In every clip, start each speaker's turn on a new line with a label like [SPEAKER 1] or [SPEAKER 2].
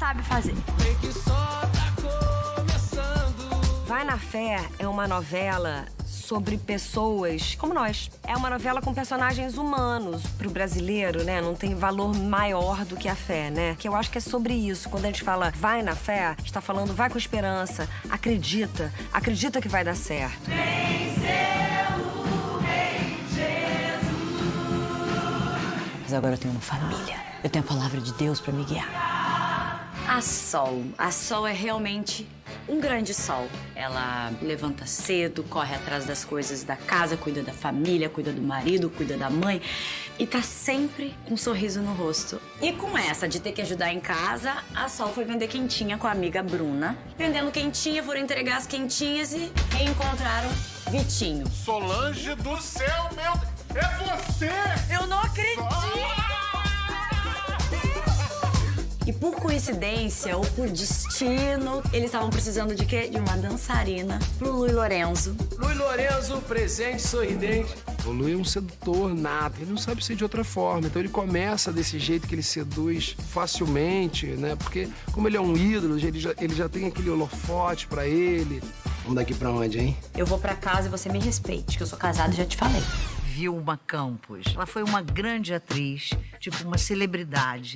[SPEAKER 1] sabe fazer.
[SPEAKER 2] Vai na Fé é uma novela sobre pessoas como nós. É uma novela com personagens humanos. Pro brasileiro, né, não tem valor maior do que a fé, né? Que eu acho que é sobre isso. Quando a gente fala vai na fé, está falando vai com esperança, acredita, acredita que vai dar certo.
[SPEAKER 3] Mas agora eu tenho uma família. Eu tenho a palavra de Deus pra me guiar.
[SPEAKER 1] A Sol. A Sol é realmente um grande sol. Ela levanta cedo, corre atrás das coisas da casa, cuida da família, cuida do marido, cuida da mãe e tá sempre com um sorriso no rosto. E com essa de ter que ajudar em casa, a Sol foi vender quentinha com a amiga Bruna. Vendendo quentinha, foram entregar as quentinhas e reencontraram Vitinho.
[SPEAKER 4] Solange do céu, meu... É você!
[SPEAKER 1] Eu não acredito! E por coincidência ou por destino, eles estavam precisando de quê? De uma dançarina pro Lui Lorenzo.
[SPEAKER 5] Luiz Lorenzo, presente, sorridente.
[SPEAKER 6] O Lu é um sedutor nato, ele não sabe ser de outra forma. Então ele começa desse jeito que ele seduz facilmente, né? Porque como ele é um ídolo, ele já, ele já tem aquele holofote pra ele.
[SPEAKER 5] Vamos daqui pra onde, hein?
[SPEAKER 1] Eu vou pra casa e você me respeite, que eu sou casada e já te falei.
[SPEAKER 7] Vilma Campos. Ela foi uma grande atriz, tipo uma celebridade.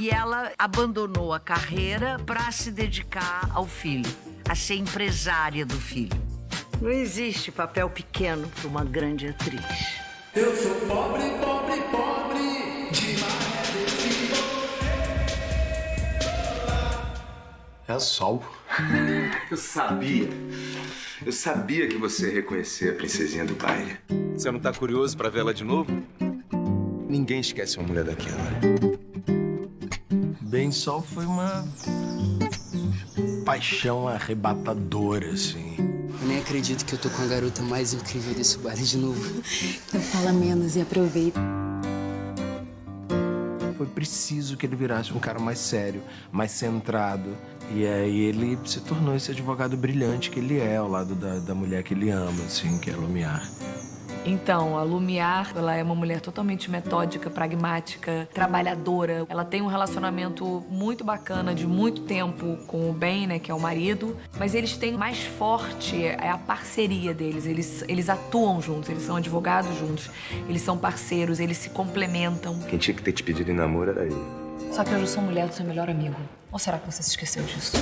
[SPEAKER 7] E ela abandonou a carreira para se dedicar ao filho, a ser empresária do filho. Não existe papel pequeno para uma grande atriz.
[SPEAKER 5] Eu sou pobre, pobre, pobre, demais.
[SPEAKER 4] É sol.
[SPEAKER 8] Eu sabia. Eu sabia que você ia reconhecer a princesinha do baile. Você não tá curioso pra vê-la de novo? Ninguém esquece uma mulher daquela.
[SPEAKER 6] Bem Sol foi uma paixão arrebatadora, assim.
[SPEAKER 3] Eu nem acredito que eu tô com a garota mais incrível desse bar de novo. Então fala menos e aproveita.
[SPEAKER 6] Foi preciso que ele virasse um cara mais sério, mais centrado. E aí ele se tornou esse advogado brilhante que ele é, ao lado da, da mulher que ele ama, assim, que é a Lumiar.
[SPEAKER 9] Então, a Lumiar, ela é uma mulher totalmente metódica, pragmática, trabalhadora. Ela tem um relacionamento muito bacana de muito tempo com o Ben, né, que é o marido. Mas eles têm mais forte é a parceria deles. Eles, eles atuam juntos, eles são advogados juntos, eles são parceiros, eles se complementam.
[SPEAKER 8] Quem tinha que ter te pedido em namoro era ele.
[SPEAKER 9] Só que hoje eu sou mulher do seu melhor amigo. Ou será que você se esqueceu disso?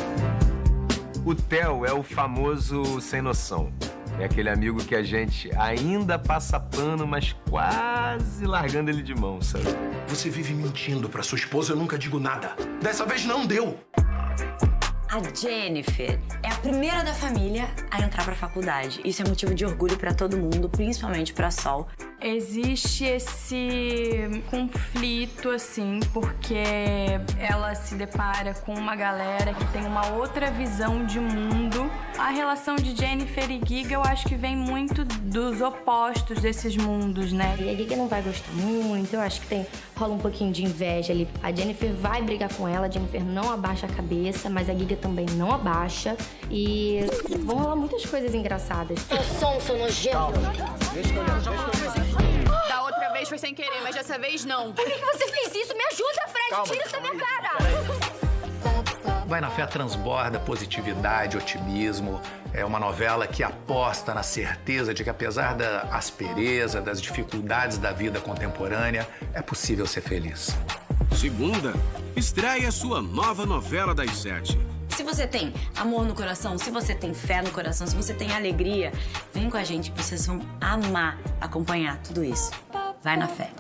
[SPEAKER 8] O Theo é o famoso sem noção. É aquele amigo que a gente ainda passa pano, mas quase largando ele de mão, sabe?
[SPEAKER 4] Você vive mentindo pra sua esposa, eu nunca digo nada. Dessa vez não deu.
[SPEAKER 1] A Jennifer é a primeira da família a entrar pra faculdade. Isso é motivo de orgulho pra todo mundo, principalmente pra Sol.
[SPEAKER 9] Existe esse conflito, assim, porque ela se depara com uma galera que tem uma outra visão de mundo. A relação de Jennifer e Giga, eu acho que vem muito dos opostos desses mundos, né?
[SPEAKER 10] E a Giga não vai gostar muito, eu acho que tem rola um pouquinho de inveja ali. A Jennifer vai brigar com ela, a Jennifer não abaixa a cabeça, mas a Giga também não abaixa. E vão rolar muitas coisas engraçadas. Seu som, seu nojento.
[SPEAKER 11] Da outra vez foi sem querer, mas dessa vez não.
[SPEAKER 10] Por que, que você fez isso? Me ajuda, Fred!
[SPEAKER 4] Calma,
[SPEAKER 10] Tira isso da minha cara!
[SPEAKER 5] Vai na fé transborda positividade, otimismo. É uma novela que aposta na certeza de que, apesar da aspereza, das dificuldades da vida contemporânea, é possível ser feliz.
[SPEAKER 12] Segunda, estreia sua nova novela das sete.
[SPEAKER 1] Se você tem amor no coração, se você tem fé no coração, se você tem alegria, vem com a gente, vocês vão amar acompanhar tudo isso. Vai na fé.